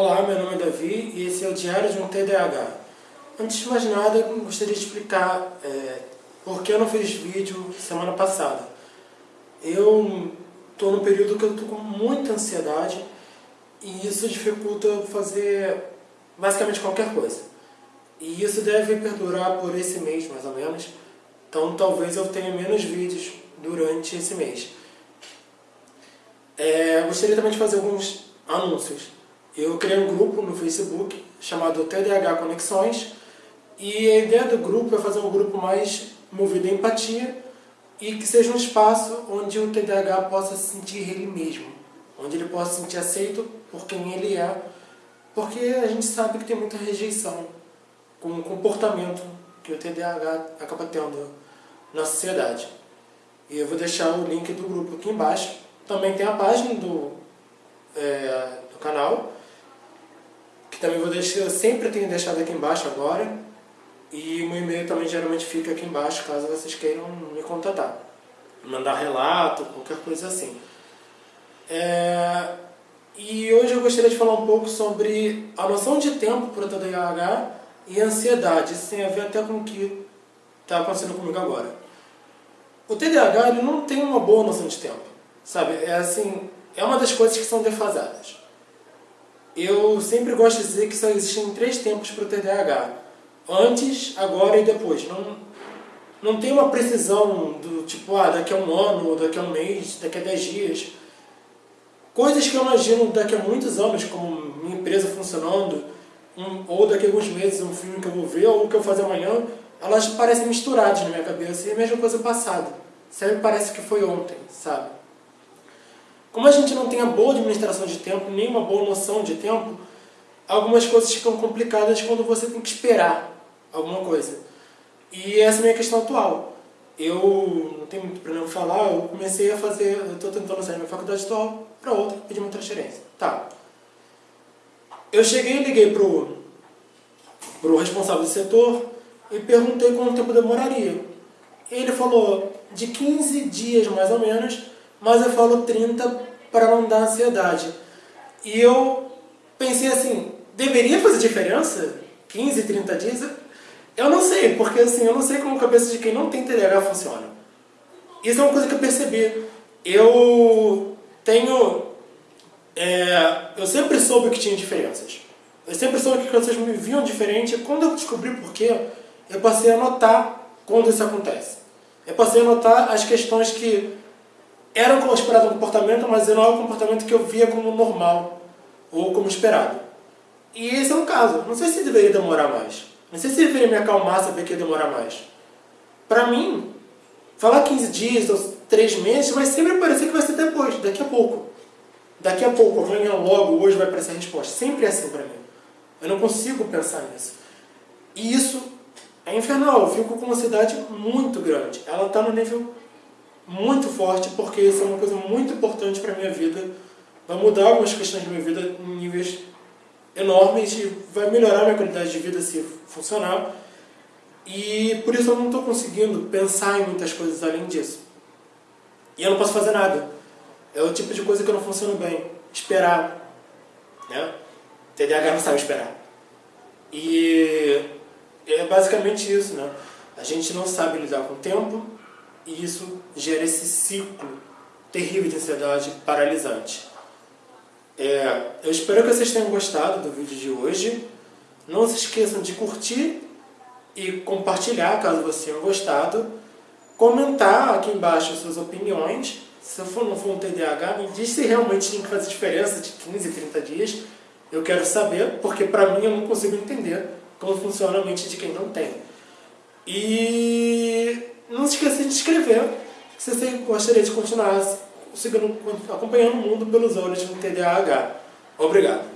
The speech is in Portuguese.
Olá, meu nome é Davi e esse é o Diário de um TDAH. Antes de mais nada, gostaria de explicar é, por que eu não fiz vídeo semana passada. Eu estou num período que eu estou com muita ansiedade e isso dificulta fazer basicamente qualquer coisa. E isso deve perdurar por esse mês, mais ou menos. Então talvez eu tenha menos vídeos durante esse mês. É, gostaria também de fazer alguns anúncios. Eu criei um grupo no Facebook chamado TDH Conexões e a ideia do grupo é fazer um grupo mais movido a empatia e que seja um espaço onde o TDAH possa se sentir ele mesmo, onde ele possa se sentir aceito por quem ele é, porque a gente sabe que tem muita rejeição com o comportamento que o TDAH acaba tendo na sociedade. E eu vou deixar o link do grupo aqui embaixo. Também tem a página do, é, que também vou deixar, eu sempre tenho deixado aqui embaixo agora. E o meu e-mail também geralmente fica aqui embaixo, caso vocês queiram me contatar. Mandar relato, qualquer coisa assim. É... E hoje eu gostaria de falar um pouco sobre a noção de tempo para o TDAH e ansiedade. Isso tem a ver até com o que está acontecendo comigo agora. O TDAH ele não tem uma boa noção de tempo. Sabe? É assim, é uma das coisas que são defasadas. Eu sempre gosto de dizer que só existem três tempos para o TDAH antes, agora e depois. Não, não tem uma precisão do tipo, ah, daqui a um ano, daqui a um mês, daqui a dez dias. Coisas que eu imagino daqui a muitos anos, como minha empresa funcionando, um, ou daqui a alguns meses um filme que eu vou ver, ou o que eu vou fazer amanhã, elas parecem misturadas na minha cabeça. E a mesma coisa passado. Sempre parece que foi ontem, sabe? Como a gente não tem a boa administração de tempo, nem uma boa noção de tempo, algumas coisas ficam complicadas quando você tem que esperar alguma coisa. E essa é a minha questão atual. Eu não tenho muito problema falar, eu comecei a fazer, eu estou tentando sair da minha faculdade atual para outra, pedir uma transferência. Tá. Eu cheguei e liguei pro, pro responsável do setor e perguntei quanto tempo demoraria. Ele falou de 15 dias mais ou menos, mas eu falo 30 para não dar ansiedade. E eu pensei assim, deveria fazer diferença? 15, 30 dias? Eu não sei, porque assim, eu não sei como a cabeça de quem não tem TDAH funciona. Isso é uma coisa que eu percebi. Eu tenho... É, eu sempre soube que tinha diferenças. Eu sempre soube que as pessoas me viam diferente. Quando eu descobri por quê, eu passei a notar quando isso acontece. Eu passei a notar as questões que como esperado no comportamento, mas não é o comportamento que eu via como normal ou como esperado. E esse é um caso. Não sei se deveria demorar mais. Não sei se deveria me acalmar, saber que ia demorar mais. Pra mim, falar 15 dias ou 3 meses vai sempre parecer que vai ser depois, daqui a pouco. Daqui a pouco, amanhã, logo, hoje vai aparecer a resposta. Sempre é assim pra mim. Eu não consigo pensar nisso. E isso é infernal. Eu fico com uma ansiedade muito grande. Ela está no nível muito forte porque isso é uma coisa muito importante para minha vida. Vai mudar algumas questões da minha vida em níveis enormes e vai melhorar a minha qualidade de vida se funcionar. E por isso eu não estou conseguindo pensar em muitas coisas além disso. E eu não posso fazer nada. É o tipo de coisa que eu não funciono bem. Esperar. Né? TDAH não sabe esperar. E é basicamente isso. Né? A gente não sabe lidar com o tempo e isso gera esse ciclo terrível de ansiedade paralisante. É, eu espero que vocês tenham gostado do vídeo de hoje. Não se esqueçam de curtir e compartilhar caso você tenha gostado. Comentar aqui embaixo suas opiniões. Se for, não for um TDAH, me diz se realmente tem que fazer diferença de 15 a 30 dias. Eu quero saber, porque para mim eu não consigo entender como funciona a mente de quem não tem. E não se esqueça de inscrever se você gostaria de continuar seguindo, acompanhando o mundo pelos olhos um TDAH. Obrigado.